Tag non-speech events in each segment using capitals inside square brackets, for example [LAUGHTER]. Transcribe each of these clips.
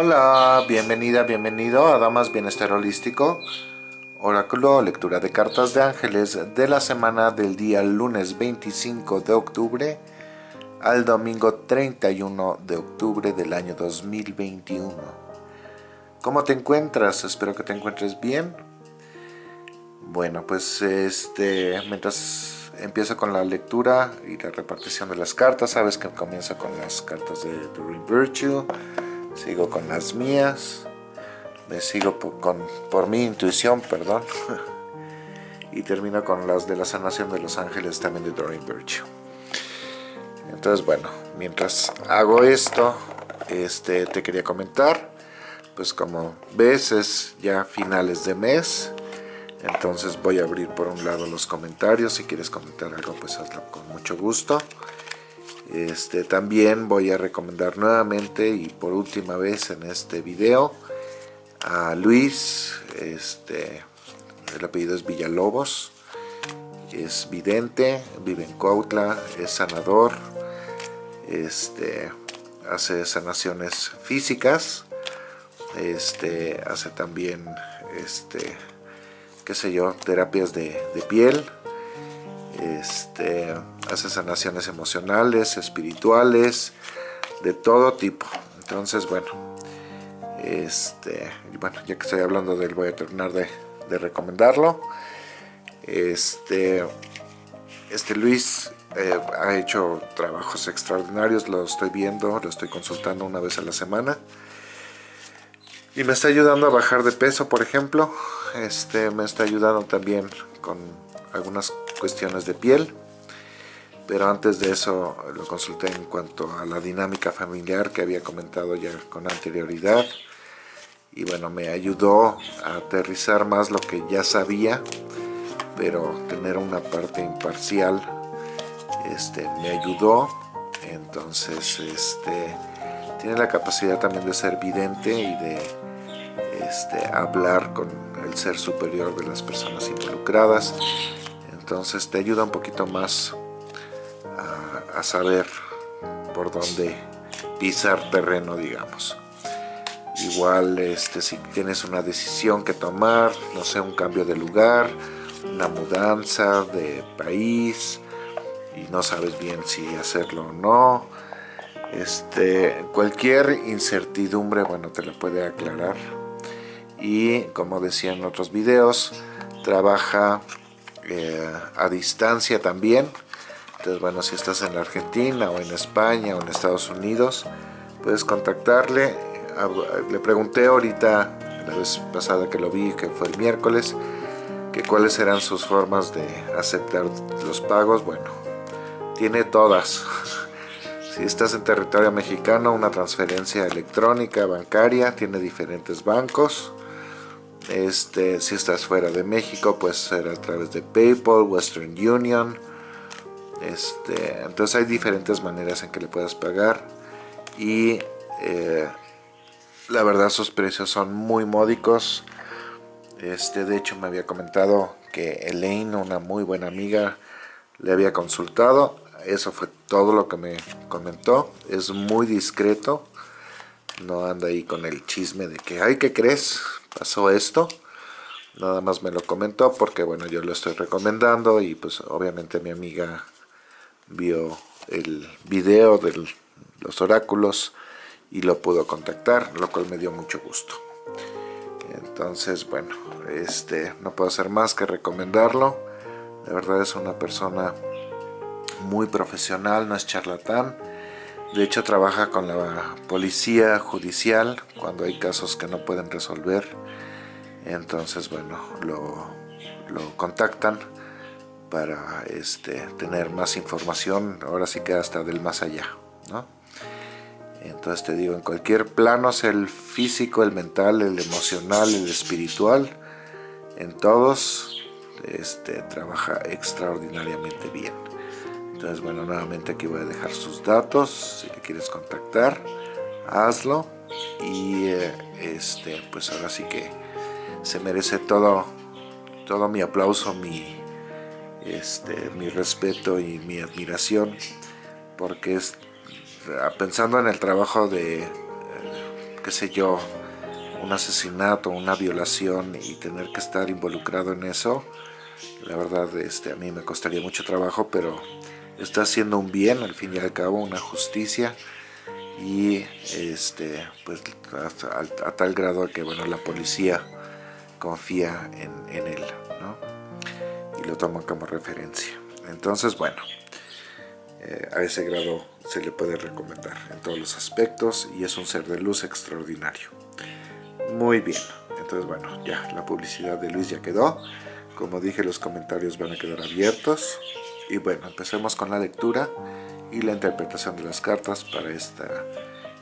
Hola, bienvenida, bienvenido a Damas Bienestar Holístico, oráculo lectura de cartas de ángeles de la semana del día lunes 25 de octubre al domingo 31 de octubre del año 2021. ¿Cómo te encuentras? Espero que te encuentres bien. Bueno, pues este, mientras empiezo con la lectura y la repartición de las cartas, sabes que comienza con las cartas de Dream Virtue, sigo con las mías, me sigo por, mi intuición, perdón, [LAUGHS] y termino con las de la sanación de los ángeles también de Doreen Virtue. Entonces, bueno, mientras hago esto, este, te quería comentar, pues como ves es ya finales de mes, entonces voy a abrir por un lado los comentarios, si quieres comentar algo pues hazlo con mucho gusto. Este, también voy a recomendar nuevamente y por última vez en este video a Luis, este, el apellido es Villalobos, es vidente, vive en Cuautla, es sanador, este, hace sanaciones físicas, este, hace también, qué sé yo, terapias de piel, este, hace sanaciones emocionales, espirituales, de todo tipo. Entonces, bueno, este, bueno, ya que estoy hablando de él, voy a terminar de, recomendarlo. Este, este Luis eh, ha hecho trabajos extraordinarios, lo estoy viendo, lo estoy consultando una vez a la semana. Y me está ayudando a bajar de peso, por ejemplo. Este, me está ayudando también con algunas cuestiones de piel pero antes de eso lo consulté en cuanto a la dinámica familiar que había comentado ya con anterioridad y bueno, me ayudó a aterrizar más lo que ya sabía pero tener una parte imparcial este, me ayudó. Entonces este, tiene la capacidad también de ser vidente y de este, hablar con el ser superior de las personas involucradas entonces te ayuda un poquito más a, saber por dónde pisar terreno digamos. Igual este si tienes una decisión que tomar no sé un cambio de lugar una mudanza de país y no sabes bien si hacerlo o no este cualquier incertidumbre bueno te la puede aclarar. Y como decía en otros videos trabaja eh, a distancia también. Entonces, bueno, si estás en la Argentina o en España o en Estados Unidos, puedes contactarle. Le pregunté ahorita, la vez pasada que lo vi, que fue el miércoles, que cuáles eran sus formas de aceptar los pagos. Bueno, tiene todas. [LAUGHS] Si estás en territorio mexicano, una transferencia electrónica bancaria, tiene diferentes bancos. Este, si estás fuera de México, puede ser a través de PayPal, Western Union. Este, entonces hay diferentes maneras en que le puedas pagar. Y eh, la verdad sus precios son muy módicos. Este, de hecho me había comentado que Elaine, una muy buena amiga, le había consultado. Eso fue todo lo que me comentó. Es muy discreto. No anda ahí con el chisme de que, ay, ¿qué crees? Pasó esto nada más me lo comentó porque bueno yo lo estoy recomendando y pues obviamente mi amiga vio el video de los oráculos y lo pudo contactar lo cual me dio mucho gusto. Entonces bueno este no puedo hacer más que recomendarlo. De verdad es una persona muy profesional no es charlatán de hecho trabaja con la policía judicial cuando hay casos que no pueden resolver. Entonces, bueno, lo, contactan para este, tener más información, ahora sí que hasta del más allá. ¿no? Entonces te digo, en cualquier plano, sea el físico, el mental, el emocional, el espiritual, en todos este, trabaja extraordinariamente bien. Entonces, bueno, nuevamente aquí voy a dejar sus datos. Si le quieres contactar, hazlo. Y eh, este, pues ahora sí que se merece todo, todo mi aplauso, mi, este, mi respeto y mi admiración. Porque es, pensando en el trabajo de, qué sé yo, un asesinato, una violación y tener que estar involucrado en eso, la verdad este, a mí me costaría mucho trabajo, pero está haciendo un bien al fin y al cabo, una justicia. Y este pues a, tal grado que bueno la policía confía en, él ¿no? y lo toma como referencia. Entonces bueno eh, a ese grado se le puede recomendar en todos los aspectos y es un ser de luz extraordinario. Muy bien. Entonces bueno ya la publicidad de Luis ya quedó. Como dije los comentarios van a quedar abiertos y bueno empecemos con la lectura y la interpretación de las cartas para esta,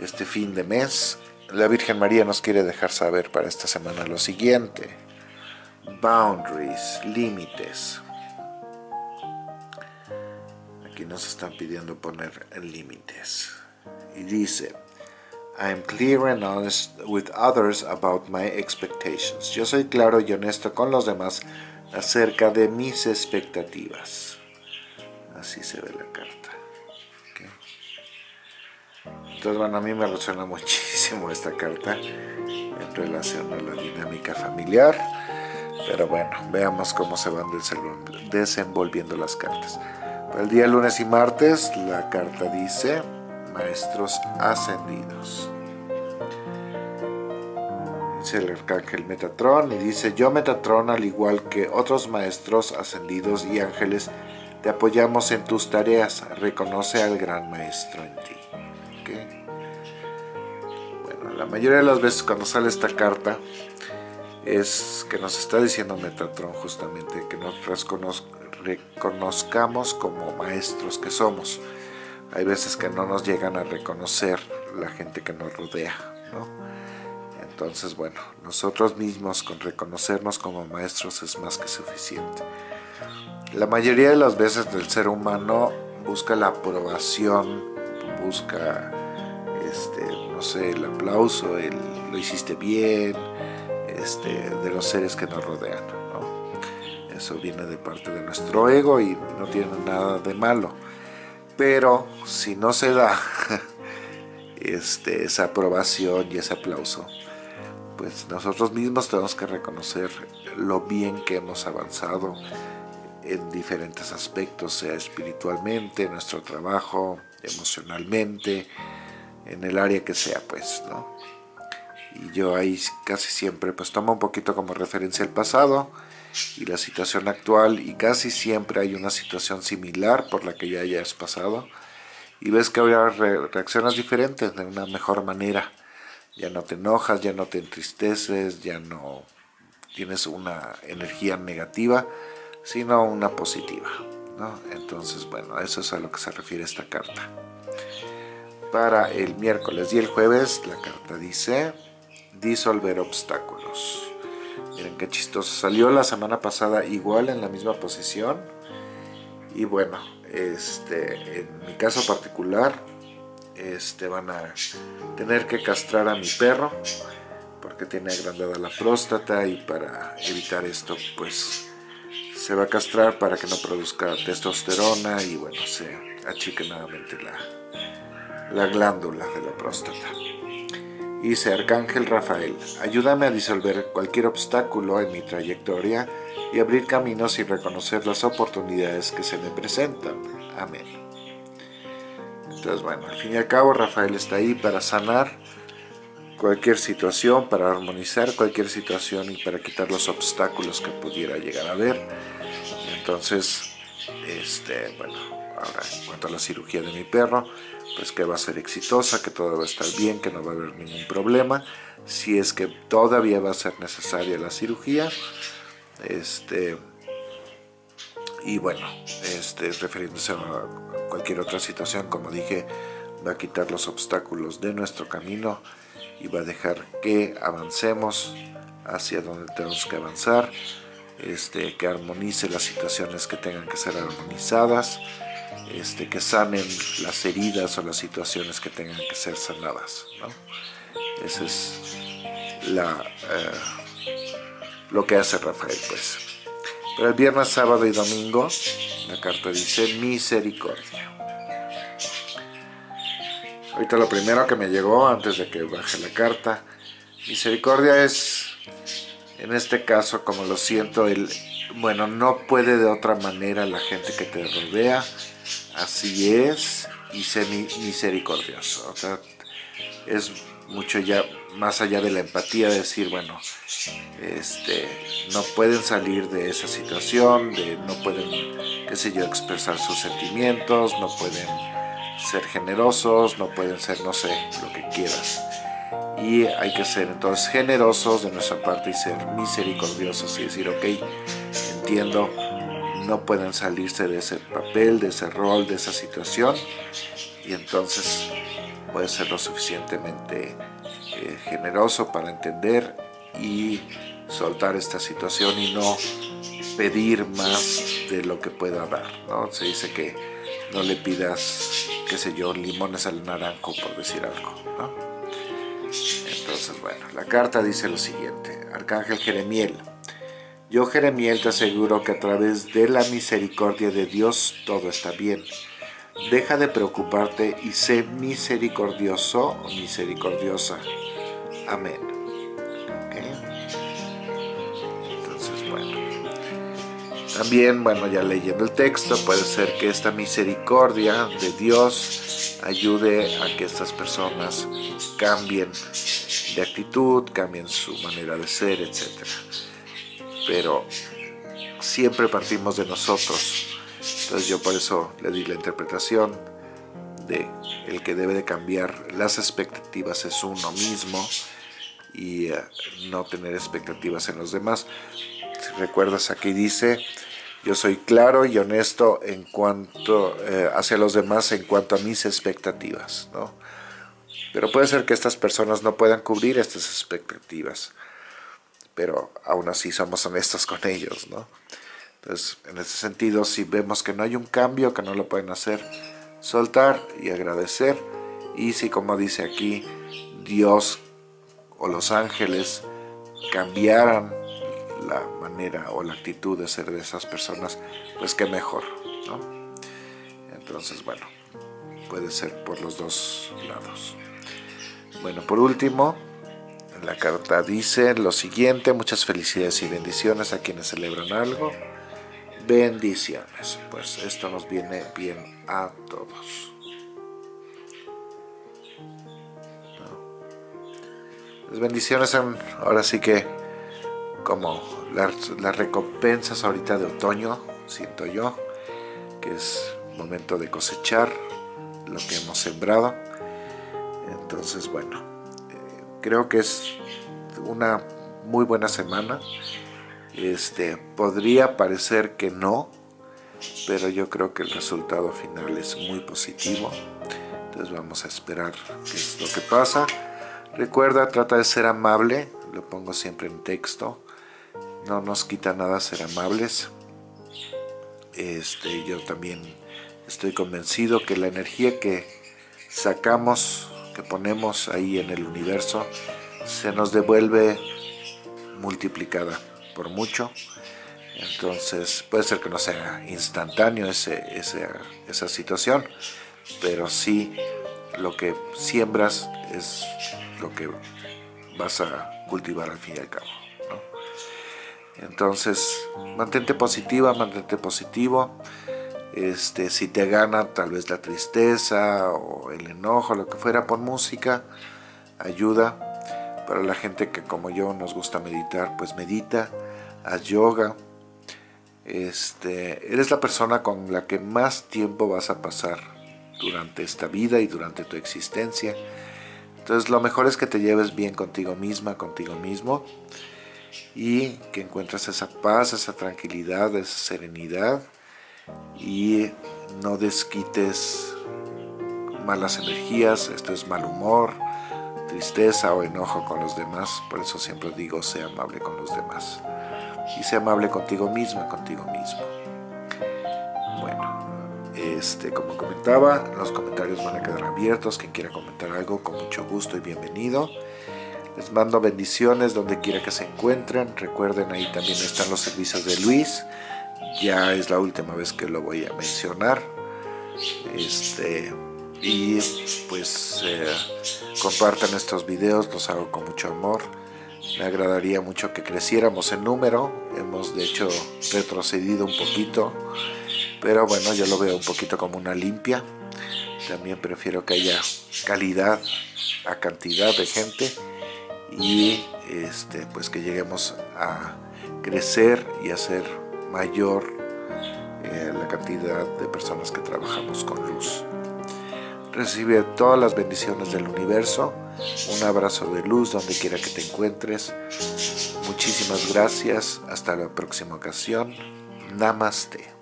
este fin de mes. La Virgen María nos quiere dejar saber para esta semana lo siguiente. Boundaries, límites. Aquí nos están pidiendo poner límites. Y dice, I'm clear and honest with others about my expectations. Yo soy claro y honesto con los demás acerca de mis expectativas. Así se ve la carta. Entonces, bueno, a mí me resuena [LAUGHS] muchísimo esta carta en relación a la dinámica familiar. Pero bueno, veamos cómo se van desenvolviendo las cartas. El día lunes y martes, la carta dice Maestros Ascendidos. Dice el arcángel Metatron y dice Yo Metatron, al igual que otros maestros ascendidos y ángeles, te apoyamos en tus tareas. Reconoce al gran maestro en ti. Bueno, la mayoría de las veces cuando sale esta carta es que nos está diciendo Metatron justamente que nos reconozcamos como maestros que somos. Hay veces que no nos llegan a reconocer la gente que nos rodea, Entonces, bueno, nosotros mismos con reconocernos como maestros es más que suficiente. La mayoría de las veces el ser humano busca la aprobación busca, este, no sé, el aplauso, el lo hiciste bien, este, de los seres que nos rodean. Eso viene de parte de nuestro ego y no tiene nada de malo. Pero si no se da [LAUGHS] este, esa aprobación y ese aplauso, pues nosotros mismos tenemos que reconocer lo bien que hemos avanzado en diferentes aspectos, sea espiritualmente, nuestro trabajo, emocionalmente, en el área que sea, pues, ¿no? Y yo ahí casi siempre pues tomo un poquito como referencia el pasado y la situación actual y casi siempre hay una situación similar por la que ya hayas pasado y ves que ahora reaccionas diferentes de una mejor manera. Ya no te enojas, ya no te entristeces, ya no tienes una energía negativa, sino una positiva. Entonces, bueno, eso es a lo que se refiere esta carta. Para el miércoles y el jueves, la carta dice disolver obstáculos. Miren qué chistoso. Salió la semana pasada igual en la misma posición. Y bueno, este, en mi caso particular, este, van a tener que castrar a mi perro porque tiene agrandada la próstata y para evitar esto, pues se va a castrar para que no produzca testosterona y bueno, se achique nuevamente la, la glándula de la próstata. Dice Arcángel Rafael, ayúdame a disolver cualquier obstáculo en mi trayectoria y abrir caminos y reconocer las oportunidades que se me presentan. Amén. Entonces, bueno, al fin y al cabo Rafael está ahí para sanar cualquier situación, para armonizar cualquier situación y para quitar los obstáculos que pudiera llegar a haber. Entonces, este, bueno, ahora en cuanto a la cirugía de mi perro, pues que va a ser exitosa, que todo va a estar bien, que no va a haber ningún problema. Si es que todavía va a ser necesaria la cirugía, este, y bueno, este, refiriéndose a cualquier otra situación, como dije, va a quitar los obstáculos de nuestro camino y va a dejar que avancemos hacia donde tenemos que avanzar, este, que armonice las situaciones que tengan que ser armonizadas, este, que sanen las heridas o las situaciones que tengan que ser sanadas. ¿no? Ese es eh, lo que hace Rafael. pues. Pero el viernes, sábado y domingo, la carta dice misericordia. ahorita lo primero que me llegó antes de que baje la carta, misericordia es, en este caso, como lo siento, el, bueno, no puede de otra manera la gente que te rodea, así es, y sé misericordioso. O sea, es mucho ya más allá de la empatía, decir, bueno, este, no pueden salir de esa situación, de, no pueden, qué sé yo, expresar sus sentimientos, no pueden ser generosos, no pueden ser, no sé, lo que quieras. Y hay que ser entonces generosos de nuestra parte y ser misericordiosos y decir, ok, entiendo, no pueden salirse de ese papel, de ese rol, de esa situación, y entonces puede ser lo suficientemente eh, generoso para entender y soltar esta situación y no pedir más de lo que pueda dar, ¿no? Se dice que no le pidas, qué sé yo, limones al naranjo, por decir algo. Entonces, bueno, la carta dice lo siguiente, Arcángel Jeremiel, yo Jeremiel te aseguro que a través de la misericordia de Dios todo está bien. Deja de preocuparte y sé misericordioso o misericordiosa. Amén. Entonces, bueno. También, bueno, ya leyendo el texto, puede ser que esta misericordia de Dios ayude a que estas personas cambien de actitud, cambien su manera de ser, etc. Pero siempre partimos de nosotros. Entonces yo por eso le di la interpretación de el que debe de cambiar las expectativas es uno mismo y eh, no tener expectativas en los demás. Recuerdas aquí dice, yo soy claro y honesto en cuanto eh, hacia los demás en cuanto a mis expectativas, ¿no? Pero puede ser que estas personas no puedan cubrir estas expectativas, pero aún así somos honestos con ellos, ¿no? Entonces, en ese sentido, si vemos que no hay un cambio, que no lo pueden hacer, soltar y agradecer. Y si, como dice aquí, Dios o los ángeles cambiaran la manera o la actitud de ser de esas personas, pues qué mejor, ¿no? Entonces, bueno, puede ser por los dos lados. Bueno, por último, la carta dice lo siguiente, muchas felicidades y bendiciones a quienes celebran algo. Bendiciones, pues esto nos viene bien a todos. Las bendiciones son ahora sí que como las, recompensas ahorita de otoño, siento yo, que es momento de cosechar lo que hemos sembrado. Entonces, bueno, creo que es una muy buena semana. Este, podría parecer que no, pero yo creo que el resultado final es muy positivo. Entonces vamos a esperar qué es lo que pasa. Recuerda, trata de ser amable, lo pongo siempre en texto. No nos quita nada ser amables. Este, yo también estoy convencido que la energía que sacamos, que ponemos ahí en el universo, se nos devuelve multiplicada por mucho. Entonces puede ser que no sea instantáneo ese, esa situación, pero sí lo que siembras es lo que vas a cultivar al fin y al cabo. Entonces, mantente positiva, mantente positivo. Este, si te gana tal vez la tristeza o el enojo, lo que fuera, pon música, ayuda. Para la gente que como yo nos gusta meditar, pues medita, haz yoga. Este, eres la persona con la que más tiempo vas a pasar durante esta vida y durante tu existencia. Entonces lo mejor es que te lleves bien contigo misma, contigo mismo y que encuentres esa paz, esa tranquilidad, esa serenidad y no desquites malas energías, esto es mal humor, tristeza o enojo con los demás, por eso siempre digo, sea amable con los demás y sea amable contigo misma, contigo mismo. Este, como comentaba, los comentarios van a quedar abiertos. Quien quiera comentar algo, con mucho gusto y bienvenido. Les mando bendiciones donde quiera que se encuentren. Recuerden, ahí también están los servicios de Luis. Ya es la última vez que lo voy a mencionar. Este, y pues eh, compartan estos videos, los hago con mucho amor. Me agradaría mucho que creciéramos en número, hemos de hecho retrocedido un poquito, pero bueno, yo lo veo un poquito como una limpia. También prefiero que haya calidad a cantidad de gente y este, pues que lleguemos a crecer y a ser mayor eh, la cantidad de personas que trabajamos con luz. Recibe todas las bendiciones del universo, un abrazo de luz donde quiera que te encuentres. Muchísimas gracias, hasta la próxima ocasión. Namaste.